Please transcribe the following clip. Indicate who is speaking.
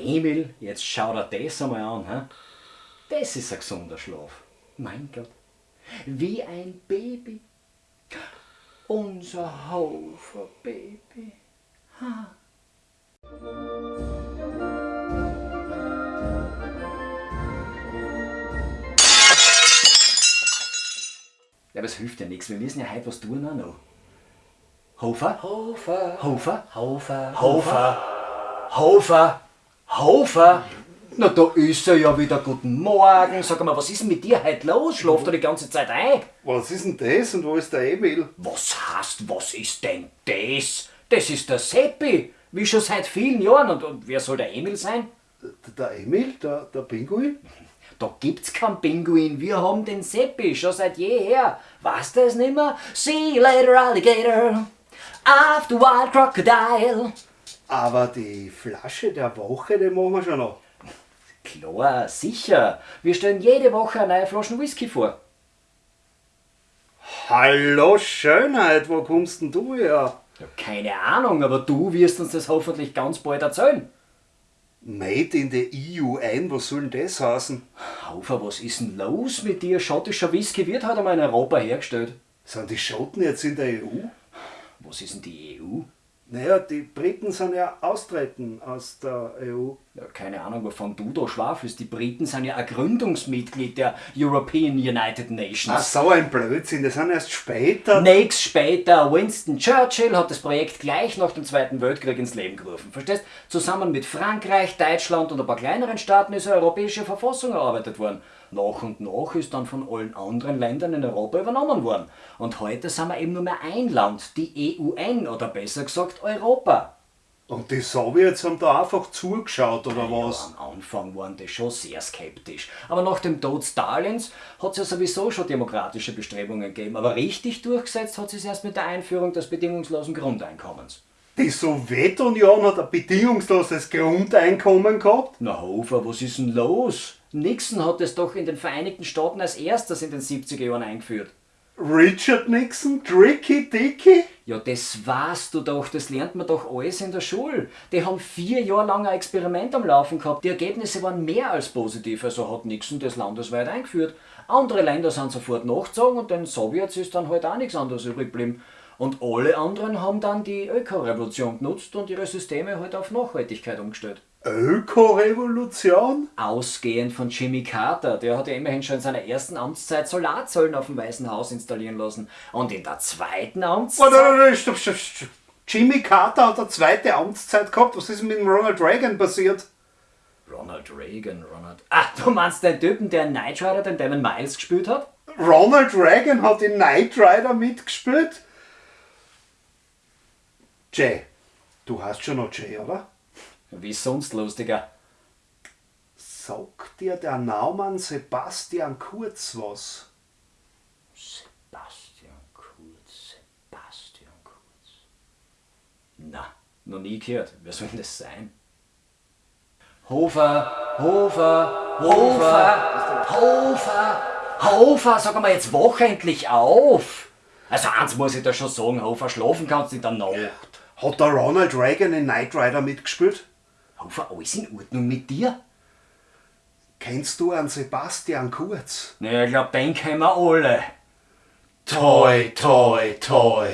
Speaker 1: Emil, jetzt schau dir das einmal an. He? Das ist ein gesunder Schlaf. Mein Gott. Wie ein Baby. Unser Hofer Baby. Ha. Ja, aber es hilft ja nichts. Wir müssen ja heute was tun auch noch. Hofer?
Speaker 2: Hofer.
Speaker 1: Hofer?
Speaker 2: Hofer.
Speaker 1: Hofer? Hofer? Hofer? Na, da ist er ja wieder. Guten Morgen. Sag mal, was ist denn mit dir heute los? Schlaft du die ganze Zeit ein?
Speaker 3: Was ist denn das und wo ist der Emil?
Speaker 1: Was heißt, was ist denn das? Das ist der Seppi. Wie schon seit vielen Jahren. Und, und wer soll der Emil sein?
Speaker 3: Der Emil, der, der Pinguin?
Speaker 1: Da gibt's keinen Pinguin. Wir haben den Seppi schon seit jeher. Weißt du es nimmer? See you later, Alligator. After Wild Crocodile.
Speaker 3: Aber die Flasche der Woche, die machen wir schon noch.
Speaker 1: Klar, sicher. Wir stellen jede Woche eine neue Flasche Whisky vor.
Speaker 3: Hallo Schönheit, wo kommst denn du her?
Speaker 1: Ja, keine Ahnung, aber du wirst uns das hoffentlich ganz bald erzählen.
Speaker 3: Made in the EU ein, was soll denn das heißen?
Speaker 1: Haufer, was ist denn los mit dir? Schottischer Whisky wird halt einmal in Europa hergestellt.
Speaker 3: Sind die Schotten jetzt in der EU?
Speaker 1: Was ist denn die EU?
Speaker 3: Naja, die Briten sind ja austreten aus der EU.
Speaker 1: Ja, keine Ahnung, wovon du da schwafelst. Die Briten sind ja ein Gründungsmitglied der European United Nations.
Speaker 3: Ach, so ein Blödsinn, das sind erst später.
Speaker 1: Nächst später, Winston Churchill hat das Projekt gleich nach dem Zweiten Weltkrieg ins Leben gerufen. Verstehst? Zusammen mit Frankreich, Deutschland und ein paar kleineren Staaten ist eine europäische Verfassung erarbeitet worden. Nach und nach ist dann von allen anderen Ländern in Europa übernommen worden. Und heute sind wir eben nur mehr ein Land, die EUN oder besser gesagt Europa.
Speaker 3: Und die Sowjets haben da einfach zugeschaut, oder was?
Speaker 1: Ja, am Anfang waren die schon sehr skeptisch. Aber nach dem Tod Stalins hat es ja sowieso schon demokratische Bestrebungen gegeben. Aber richtig durchgesetzt hat es erst mit der Einführung des bedingungslosen Grundeinkommens.
Speaker 3: Die Sowjetunion hat ein bedingungsloses Grundeinkommen gehabt?
Speaker 1: Na Hofer, was ist denn los? Nixon hat es doch in den Vereinigten Staaten als erstes in den 70er Jahren eingeführt.
Speaker 3: Richard Nixon? Tricky Dicky?
Speaker 1: Ja, das weißt du doch, das lernt man doch alles in der Schule. Die haben vier Jahre lang ein Experiment am Laufen gehabt. Die Ergebnisse waren mehr als positiv, also hat Nixon das landesweit eingeführt. Andere Länder sind sofort nachgezogen und den Sowjets ist dann halt auch nichts anderes übrig geblieben. Und alle anderen haben dann die Ökorevolution genutzt und ihre Systeme halt auf Nachhaltigkeit umgestellt.
Speaker 3: Ökorevolution?
Speaker 1: Ausgehend von Jimmy Carter, der hat ja immerhin schon in seiner ersten Amtszeit Solarzellen auf dem Weißen Haus installieren lassen. Und in der zweiten Amtszeit.
Speaker 3: Stopp, stopp, stopp. Jimmy Carter hat eine zweite Amtszeit gehabt. Was ist mit dem Ronald Reagan passiert?
Speaker 1: Ronald Reagan, Ronald. Ach, du meinst den Typen, der in Knight Rider den Damon Miles gespielt hat?
Speaker 3: Ronald Reagan hat in Knight Rider mitgespielt? Jay. Du hast schon noch Jay, oder?
Speaker 1: Wie sonst lustiger.
Speaker 3: Sagt dir der Naumann Sebastian Kurz was?
Speaker 1: Sebastian Kurz, Sebastian Kurz. Na, noch nie gehört. Wer soll denn das sein? Hofer, Hofer, Hofer, Hofer, Hofer, sag mal jetzt wach endlich auf. Also eins muss ich da schon sagen, Hofer, schlafen kannst du in der Nacht.
Speaker 3: Hat der Ronald Reagan in Knight Rider mitgespielt?
Speaker 1: Hofer, alles in Ordnung mit dir?
Speaker 3: Kennst du einen Sebastian Kurz?
Speaker 1: Na, ich glaub, den kennen wir alle.
Speaker 3: Toi, toi, toi.